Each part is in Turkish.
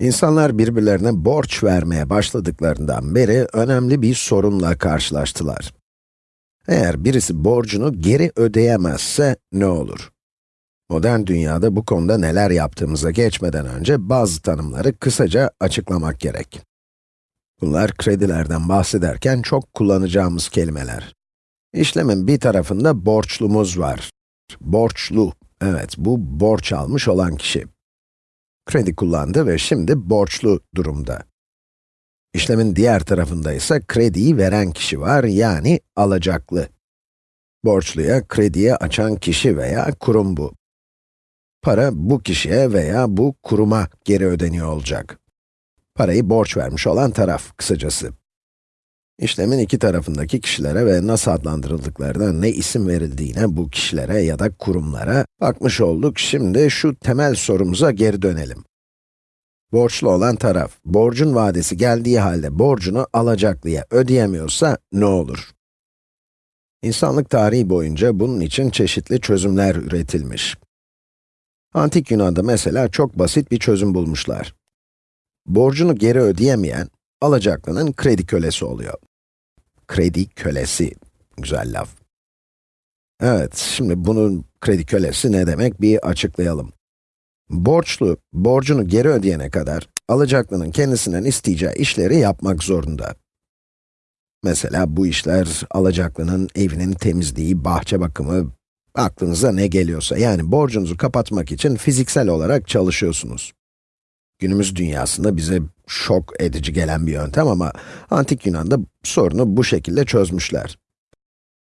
İnsanlar birbirlerine borç vermeye başladıklarından beri önemli bir sorunla karşılaştılar. Eğer birisi borcunu geri ödeyemezse ne olur? Modern dünyada bu konuda neler yaptığımıza geçmeden önce bazı tanımları kısaca açıklamak gerek. Bunlar kredilerden bahsederken çok kullanacağımız kelimeler. İşlemin bir tarafında borçlumuz var. Borçlu, evet bu borç almış olan kişi. Kredi kullandı ve şimdi borçlu durumda. İşlemin diğer tarafında ise krediyi veren kişi var, yani alacaklı. Borçluya krediye açan kişi veya kurum bu. Para bu kişiye veya bu kuruma geri ödeniyor olacak. Parayı borç vermiş olan taraf, kısacası. İşlemin iki tarafındaki kişilere ve nasıl adlandırıldıklarına, ne isim verildiğine bu kişilere ya da kurumlara bakmış olduk. Şimdi şu temel sorumuza geri dönelim. Borçlu olan taraf, borcun vadesi geldiği halde borcunu alacaklıya ödeyemiyorsa ne olur? İnsanlık tarihi boyunca bunun için çeşitli çözümler üretilmiş. Antik Yunan'da mesela çok basit bir çözüm bulmuşlar. Borcunu geri ödeyemeyen, alacaklının kredi kölesi oluyor. Kredi kölesi, güzel laf. Evet, şimdi bunun kredi kölesi ne demek bir açıklayalım. Borçlu, borcunu geri ödeyene kadar, alacaklının kendisinden isteyeceği işleri yapmak zorunda. Mesela bu işler, alacaklının evinin temizliği, bahçe bakımı, aklınıza ne geliyorsa, yani borcunuzu kapatmak için fiziksel olarak çalışıyorsunuz. Günümüz dünyasında bize şok edici gelen bir yöntem ama Antik Yunan'da sorunu bu şekilde çözmüşler.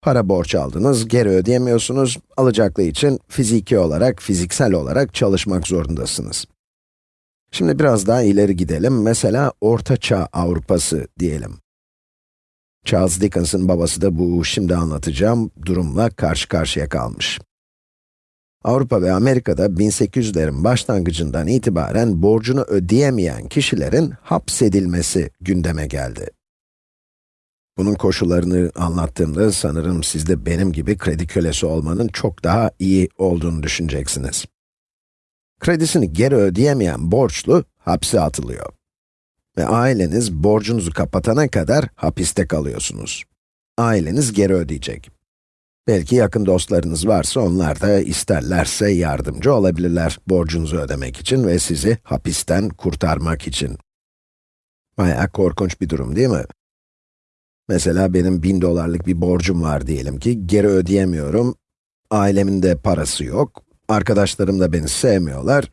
Para borç aldınız, geri ödeyemiyorsunuz, alacaklı için fiziki olarak, fiziksel olarak çalışmak zorundasınız. Şimdi biraz daha ileri gidelim, mesela Orta Çağ Avrupası diyelim. Charles Dickens'ın babası da bu şimdi anlatacağım durumla karşı karşıya kalmış. Avrupa ve Amerika'da 1800'lerin başlangıcından itibaren borcunu ödeyemeyen kişilerin hapsedilmesi gündeme geldi. Bunun koşullarını anlattığımda sanırım siz de benim gibi kredi kölesi olmanın çok daha iyi olduğunu düşüneceksiniz. Kredisini geri ödeyemeyen borçlu hapse atılıyor. Ve aileniz borcunuzu kapatana kadar hapiste kalıyorsunuz. Aileniz geri ödeyecek. Belki yakın dostlarınız varsa onlar da isterlerse yardımcı olabilirler borcunuzu ödemek için ve sizi hapisten kurtarmak için. Bayağı korkunç bir durum değil mi? Mesela benim bin dolarlık bir borcum var diyelim ki, geri ödeyemiyorum, ailemin de parası yok, arkadaşlarım da beni sevmiyorlar,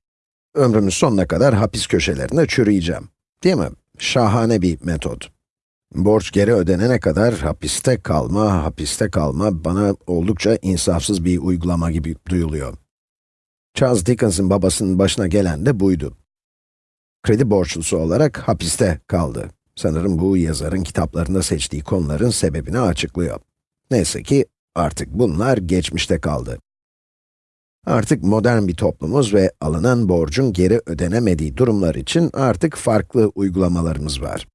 ömrümün sonuna kadar hapis köşelerinde çürüyeceğim. Değil mi? Şahane bir metot. Borç geri ödenene kadar hapiste kalma, hapiste kalma bana oldukça insafsız bir uygulama gibi duyuluyor. Charles Dickens'ın babasının başına gelen de buydu. Kredi borçlusu olarak hapiste kaldı. Sanırım bu yazarın kitaplarında seçtiği konuların sebebini açıklıyor. Neyse ki artık bunlar geçmişte kaldı. Artık modern bir toplumuz ve alınan borcun geri ödenemediği durumlar için artık farklı uygulamalarımız var.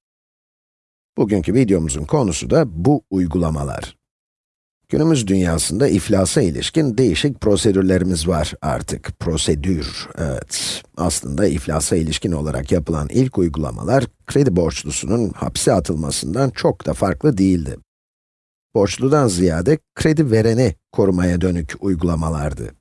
Bugünkü videomuzun konusu da bu uygulamalar. Günümüz dünyasında iflasa ilişkin değişik prosedürlerimiz var artık. Prosedür, evet. Aslında iflasa ilişkin olarak yapılan ilk uygulamalar, kredi borçlusunun hapse atılmasından çok da farklı değildi. Borçludan ziyade kredi vereni korumaya dönük uygulamalardı.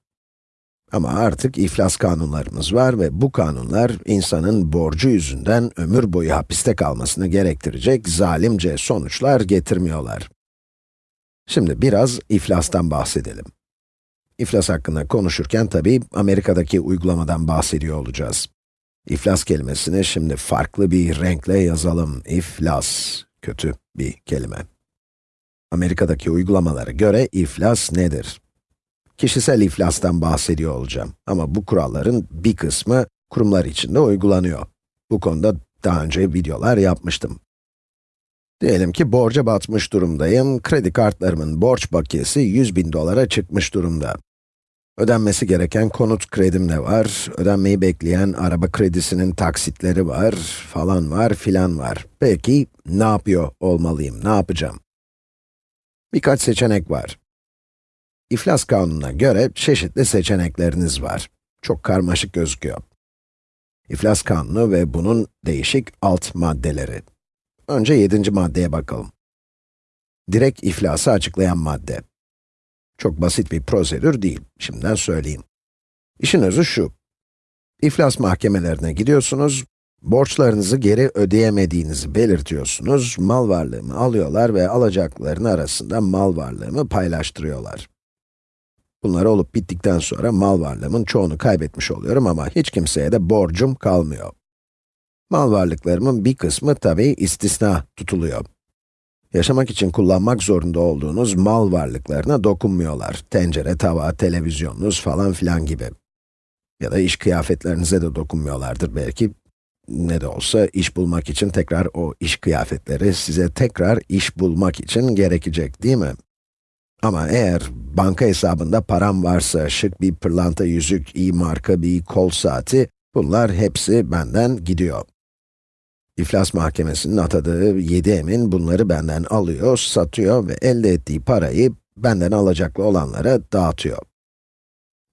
Ama artık iflas kanunlarımız var ve bu kanunlar, insanın borcu yüzünden ömür boyu hapiste kalmasını gerektirecek zalimce sonuçlar getirmiyorlar. Şimdi biraz iflastan bahsedelim. İflas hakkında konuşurken tabii Amerika'daki uygulamadan bahsediyor olacağız. İflas kelimesini şimdi farklı bir renkle yazalım. İflas, kötü bir kelime. Amerika'daki uygulamalara göre iflas nedir? Kişisel iflastan bahsediyor olacağım. Ama bu kuralların bir kısmı kurumlar için de uygulanıyor. Bu konuda daha önce videolar yapmıştım. Diyelim ki borca batmış durumdayım, kredi kartlarımın borç bakiyesi 100 bin dolara çıkmış durumda. Ödenmesi gereken konut kredim de var, ödenmeyi bekleyen araba kredisinin taksitleri var, falan var, filan var. Peki, ne yapıyor olmalıyım, ne yapacağım? Birkaç seçenek var. İflas kanununa göre çeşitli seçenekleriniz var. Çok karmaşık gözüküyor. İflas kanunu ve bunun değişik alt maddeleri. Önce yedinci maddeye bakalım. Direkt iflası açıklayan madde. Çok basit bir prosedür değil, şimdiden söyleyeyim. İşin özü şu. İflas mahkemelerine gidiyorsunuz, borçlarınızı geri ödeyemediğinizi belirtiyorsunuz, mal varlığımı alıyorlar ve alacakların arasında mal varlığımı paylaştırıyorlar. Bunlar olup bittikten sonra mal varlığımın çoğunu kaybetmiş oluyorum ama hiç kimseye de borcum kalmıyor. Mal varlıklarımın bir kısmı tabii istisna tutuluyor. Yaşamak için kullanmak zorunda olduğunuz mal varlıklarına dokunmuyorlar. Tencere, tava, televizyonunuz falan filan gibi. Ya da iş kıyafetlerinize de dokunmuyorlardır belki. Ne de olsa iş bulmak için tekrar o iş kıyafetleri size tekrar iş bulmak için gerekecek değil mi? Ama eğer banka hesabında param varsa, şık bir pırlanta yüzük, iyi marka bir kol saati, bunlar hepsi benden gidiyor. İflas mahkemesinin atadığı 7 emin bunları benden alıyor, satıyor ve elde ettiği parayı benden alacaklı olanlara dağıtıyor.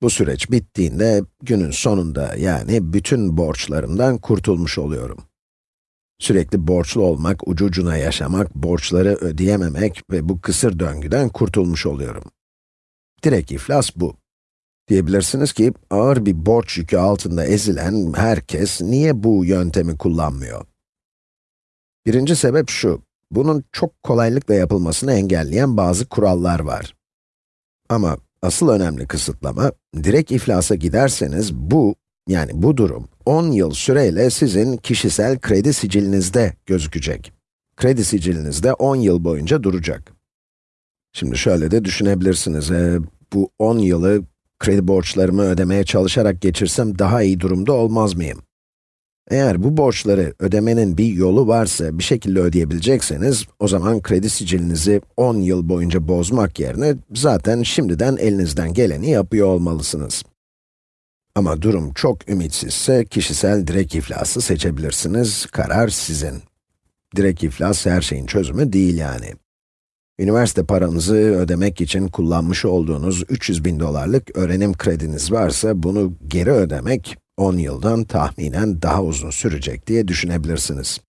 Bu süreç bittiğinde günün sonunda yani bütün borçlarımdan kurtulmuş oluyorum. Sürekli borçlu olmak, ucu ucuna yaşamak, borçları ödeyememek ve bu kısır döngüden kurtulmuş oluyorum. Direkt iflas bu. Diyebilirsiniz ki, ağır bir borç yükü altında ezilen herkes niye bu yöntemi kullanmıyor? Birinci sebep şu, bunun çok kolaylıkla yapılmasını engelleyen bazı kurallar var. Ama asıl önemli kısıtlama, direkt iflasa giderseniz bu, yani bu durum, 10 yıl süreyle sizin kişisel kredi sicilinizde gözükecek. Kredi sicilinizde 10 yıl boyunca duracak. Şimdi şöyle de düşünebilirsiniz, e, bu 10 yılı kredi borçlarımı ödemeye çalışarak geçirsem daha iyi durumda olmaz mıyım? Eğer bu borçları ödemenin bir yolu varsa, bir şekilde ödeyebilecekseniz, o zaman kredi sicilinizi 10 yıl boyunca bozmak yerine zaten şimdiden elinizden geleni yapıyor olmalısınız. Ama durum çok ümitsizse, kişisel direkt iflası seçebilirsiniz, karar sizin. Direkt iflas her şeyin çözümü değil yani. Üniversite paranızı ödemek için kullanmış olduğunuz 300 bin dolarlık öğrenim krediniz varsa, bunu geri ödemek, 10 yıldan tahminen daha uzun sürecek diye düşünebilirsiniz.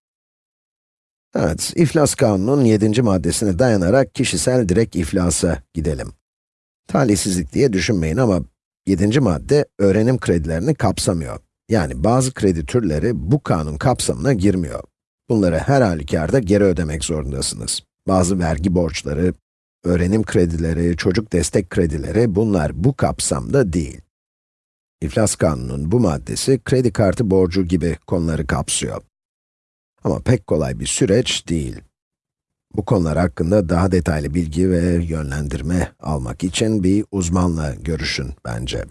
Evet, iflas kanunun 7. maddesine dayanarak kişisel direkt iflasa gidelim. Talihsizlik diye düşünmeyin ama 7. madde öğrenim kredilerini kapsamıyor. Yani bazı kredi türleri bu kanun kapsamına girmiyor. Bunları her halükarda geri ödemek zorundasınız. Bazı vergi borçları, öğrenim kredileri, çocuk destek kredileri bunlar bu kapsamda değil. İflas kanunun bu maddesi kredi kartı borcu gibi konuları kapsıyor. Ama pek kolay bir süreç değil. Bu konular hakkında daha detaylı bilgi ve yönlendirme almak için bir uzmanla görüşün bence.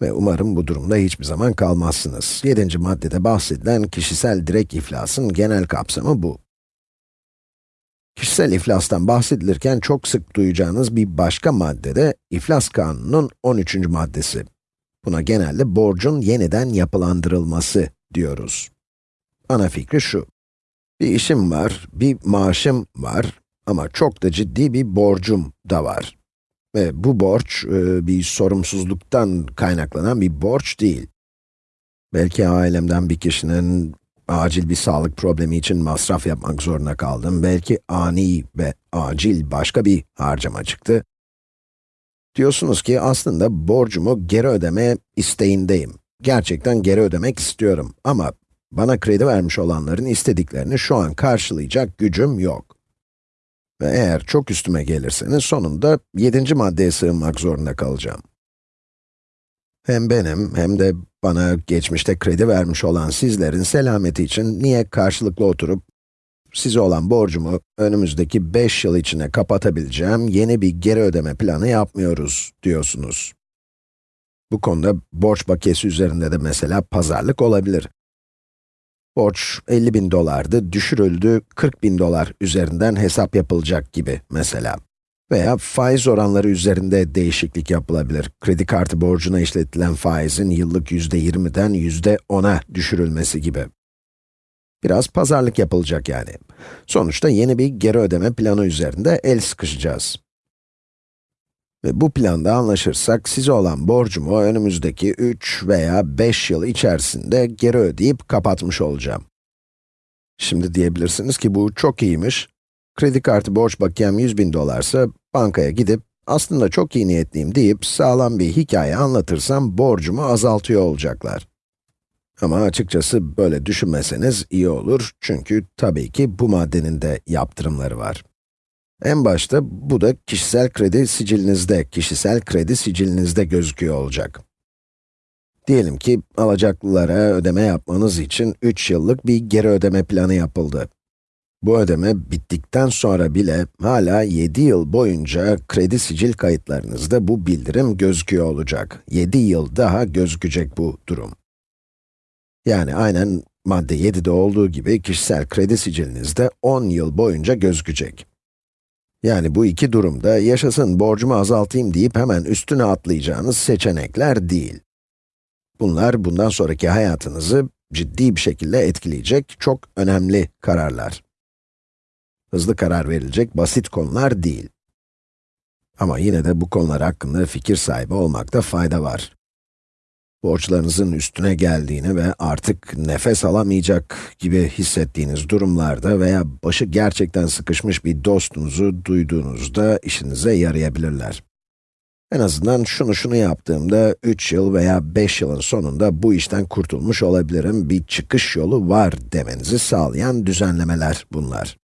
Ve umarım bu durumda hiçbir zaman kalmazsınız. 7. maddede bahsedilen kişisel direkt iflasın genel kapsamı bu. Kişisel iflastan bahsedilirken çok sık duyacağınız bir başka madde de iflas kanunun 13. maddesi. Buna genelde borcun yeniden yapılandırılması diyoruz. Ana fikri şu. Bir işim var, bir maaşım var ama çok da ciddi bir borcum da var. Ve bu borç, e, bir sorumsuzluktan kaynaklanan bir borç değil. Belki ailemden bir kişinin acil bir sağlık problemi için masraf yapmak zorunda kaldım. Belki ani ve acil başka bir harcama çıktı. Diyorsunuz ki aslında borcumu geri ödeme isteğindeyim. Gerçekten geri ödemek istiyorum ama bana kredi vermiş olanların istediklerini şu an karşılayacak gücüm yok. Ve eğer çok üstüme gelirseniz sonunda 7. maddeye sığınmak zorunda kalacağım. Hem benim hem de bana geçmişte kredi vermiş olan sizlerin selameti için niye karşılıklı oturup size olan borcumu önümüzdeki 5 yıl içine kapatabileceğim yeni bir geri ödeme planı yapmıyoruz diyorsunuz. Bu konuda borç bakiyesi üzerinde de mesela pazarlık olabilir. Borç 50 bin dolardı, düşürüldü 40 bin dolar üzerinden hesap yapılacak gibi mesela. Veya faiz oranları üzerinde değişiklik yapılabilir. Kredi kartı borcuna işletilen faizin yıllık yüzde 20'den yüzde 10'a düşürülmesi gibi. Biraz pazarlık yapılacak yani. Sonuçta yeni bir geri ödeme planı üzerinde el sıkışacağız. Ve bu planda anlaşırsak size olan borcumu önümüzdeki 3 veya 5 yıl içerisinde geri ödeyip kapatmış olacağım. Şimdi diyebilirsiniz ki bu çok iyiymiş. Kredi kartı borç bakiyem 100 bin dolarsa bankaya gidip aslında çok iyi niyetliyim deyip sağlam bir hikaye anlatırsam borcumu azaltıyor olacaklar. Ama açıkçası böyle düşünmeseniz iyi olur çünkü tabii ki bu maddenin de yaptırımları var. En başta bu da kişisel kredi sicilinizde, kişisel kredi sicilinizde gözüküyor olacak. Diyelim ki alacaklılara ödeme yapmanız için 3 yıllık bir geri ödeme planı yapıldı. Bu ödeme bittikten sonra bile hala 7 yıl boyunca kredi sicil kayıtlarınızda bu bildirim gözüküyor olacak. 7 yıl daha gözükecek bu durum. Yani aynen madde 7'de olduğu gibi kişisel kredi sicilinizde 10 yıl boyunca gözükecek. Yani bu iki durumda yaşasın borcumu azaltayım deyip hemen üstüne atlayacağınız seçenekler değil. Bunlar bundan sonraki hayatınızı ciddi bir şekilde etkileyecek çok önemli kararlar. Hızlı karar verilecek basit konular değil. Ama yine de bu konular hakkında fikir sahibi olmakta fayda var borçlarınızın üstüne geldiğini ve artık nefes alamayacak gibi hissettiğiniz durumlarda veya başı gerçekten sıkışmış bir dostunuzu duyduğunuzda işinize yarayabilirler. En azından şunu şunu yaptığımda 3 yıl veya 5 yılın sonunda bu işten kurtulmuş olabilirim, bir çıkış yolu var demenizi sağlayan düzenlemeler bunlar.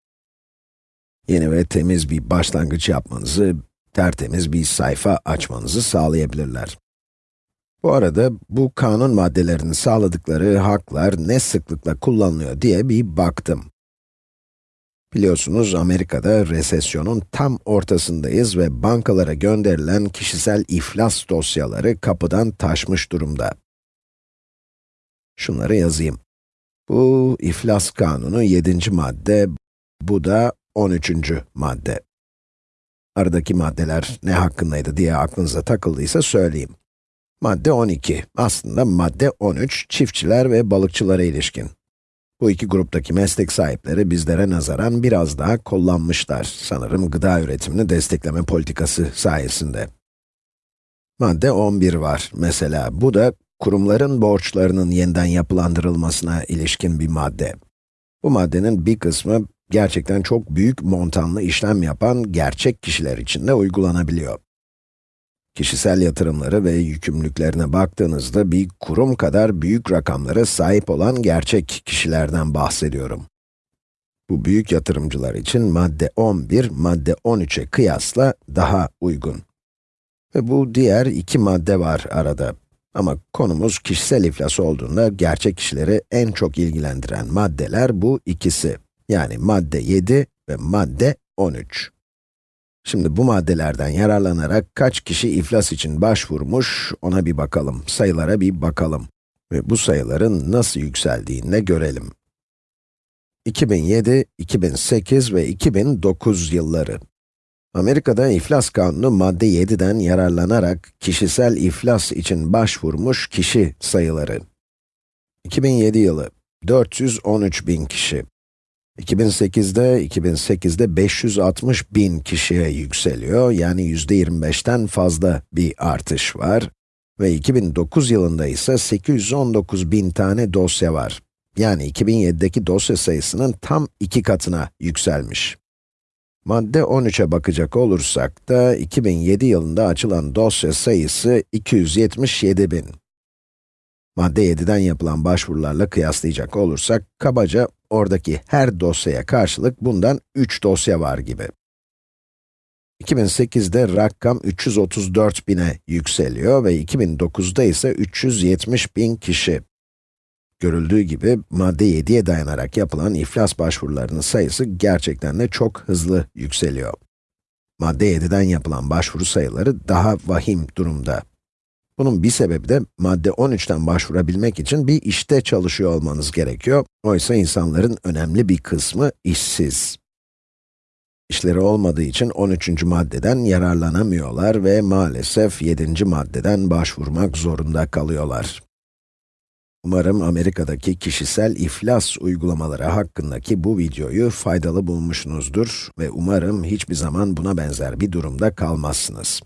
Yeni ve temiz bir başlangıç yapmanızı, tertemiz bir sayfa açmanızı sağlayabilirler. Bu arada bu kanun maddelerinin sağladıkları haklar ne sıklıkla kullanılıyor diye bir baktım. Biliyorsunuz Amerika'da resesyonun tam ortasındayız ve bankalara gönderilen kişisel iflas dosyaları kapıdan taşmış durumda. Şunları yazayım. Bu iflas kanunu 7. madde, bu da 13. madde. Aradaki maddeler ne hakkındaydı diye aklınıza takıldıysa söyleyeyim. Madde 12, aslında madde 13, çiftçiler ve balıkçılara ilişkin. Bu iki gruptaki meslek sahipleri bizlere nazaran biraz daha kullanmışlar, sanırım gıda üretimini destekleme politikası sayesinde. Madde 11 var mesela, bu da kurumların borçlarının yeniden yapılandırılmasına ilişkin bir madde. Bu maddenin bir kısmı gerçekten çok büyük montanlı işlem yapan gerçek kişiler için de uygulanabiliyor. Kişisel yatırımları ve yükümlülüklerine baktığınızda bir kurum kadar büyük rakamlara sahip olan gerçek kişilerden bahsediyorum. Bu büyük yatırımcılar için madde 11, madde 13'e kıyasla daha uygun. Ve bu diğer iki madde var arada. Ama konumuz kişisel iflas olduğunda gerçek kişileri en çok ilgilendiren maddeler bu ikisi. Yani madde 7 ve madde 13. Şimdi bu maddelerden yararlanarak kaç kişi iflas için başvurmuş, ona bir bakalım. Sayılara bir bakalım. Ve bu sayıların nasıl yükseldiğini görelim. 2007, 2008 ve 2009 yılları. Amerika'da iflas kanunu madde 7'den yararlanarak kişisel iflas için başvurmuş kişi sayıları. 2007 yılı 413 bin kişi. 2008'de, 2008'de 560 bin kişiye yükseliyor, yani yüzde 25'ten fazla bir artış var. Ve 2009 yılında ise 819 bin tane dosya var. Yani 2007'deki dosya sayısının tam iki katına yükselmiş. Madde 13'e bakacak olursak da 2007 yılında açılan dosya sayısı 277 bin. Madde 7'den yapılan başvurularla kıyaslayacak olursak, kabaca oradaki her dosyaya karşılık bundan 3 dosya var gibi. 2008'de rakam 334 bine yükseliyor ve 2009'da ise 370 bin kişi. Görüldüğü gibi, madde 7'ye dayanarak yapılan iflas başvurularının sayısı gerçekten de çok hızlı yükseliyor. Madde 7'den yapılan başvuru sayıları daha vahim durumda. Bunun bir sebebi de madde 13'ten başvurabilmek için bir işte çalışıyor olmanız gerekiyor. Oysa insanların önemli bir kısmı işsiz. İşleri olmadığı için 13. maddeden yararlanamıyorlar ve maalesef 7. maddeden başvurmak zorunda kalıyorlar. Umarım Amerika'daki kişisel iflas uygulamaları hakkındaki bu videoyu faydalı bulmuşsunuzdur ve umarım hiçbir zaman buna benzer bir durumda kalmazsınız.